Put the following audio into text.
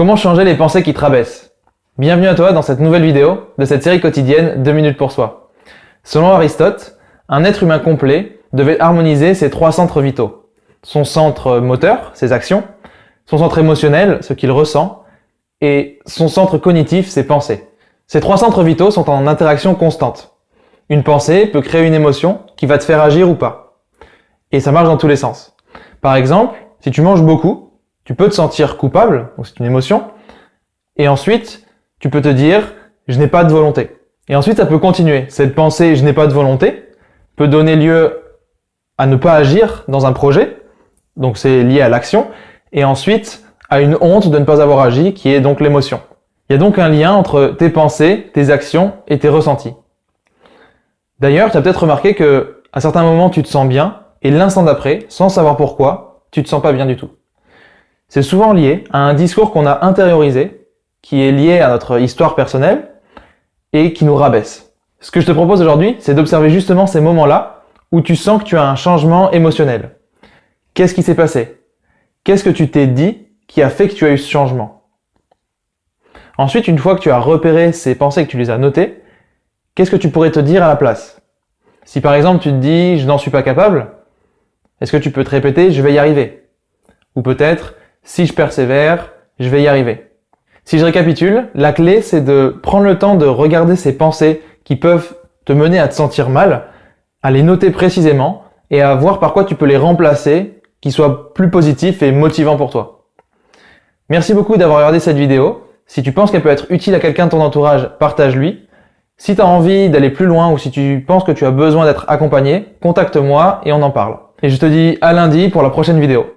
Comment changer les pensées qui te Bienvenue à toi dans cette nouvelle vidéo de cette série quotidienne 2 minutes pour soi. Selon Aristote, un être humain complet devait harmoniser ses trois centres vitaux. Son centre moteur, ses actions, son centre émotionnel, ce qu'il ressent, et son centre cognitif, ses pensées. Ces trois centres vitaux sont en interaction constante. Une pensée peut créer une émotion qui va te faire agir ou pas. Et ça marche dans tous les sens. Par exemple, si tu manges beaucoup, tu peux te sentir coupable, c'est une émotion, et ensuite, tu peux te dire « je n'ai pas de volonté ». Et ensuite, ça peut continuer. Cette pensée « je n'ai pas de volonté » peut donner lieu à ne pas agir dans un projet, donc c'est lié à l'action, et ensuite à une honte de ne pas avoir agi, qui est donc l'émotion. Il y a donc un lien entre tes pensées, tes actions et tes ressentis. D'ailleurs, tu as peut-être remarqué que à certains moments, tu te sens bien, et l'instant d'après, sans savoir pourquoi, tu te sens pas bien du tout. C'est souvent lié à un discours qu'on a intériorisé, qui est lié à notre histoire personnelle et qui nous rabaisse. Ce que je te propose aujourd'hui, c'est d'observer justement ces moments-là où tu sens que tu as un changement émotionnel. Qu'est-ce qui s'est passé? Qu'est-ce que tu t'es dit qui a fait que tu as eu ce changement? Ensuite, une fois que tu as repéré ces pensées, que tu les as notées, qu'est-ce que tu pourrais te dire à la place? Si par exemple tu te dis « je n'en suis pas capable », est-ce que tu peux te répéter « je vais y arriver » Ou peut-être si je persévère, je vais y arriver. Si je récapitule, la clé c'est de prendre le temps de regarder ces pensées qui peuvent te mener à te sentir mal, à les noter précisément et à voir par quoi tu peux les remplacer, qui soient plus positifs et motivants pour toi. Merci beaucoup d'avoir regardé cette vidéo. Si tu penses qu'elle peut être utile à quelqu'un de ton entourage, partage-lui. Si tu as envie d'aller plus loin ou si tu penses que tu as besoin d'être accompagné, contacte-moi et on en parle. Et je te dis à lundi pour la prochaine vidéo.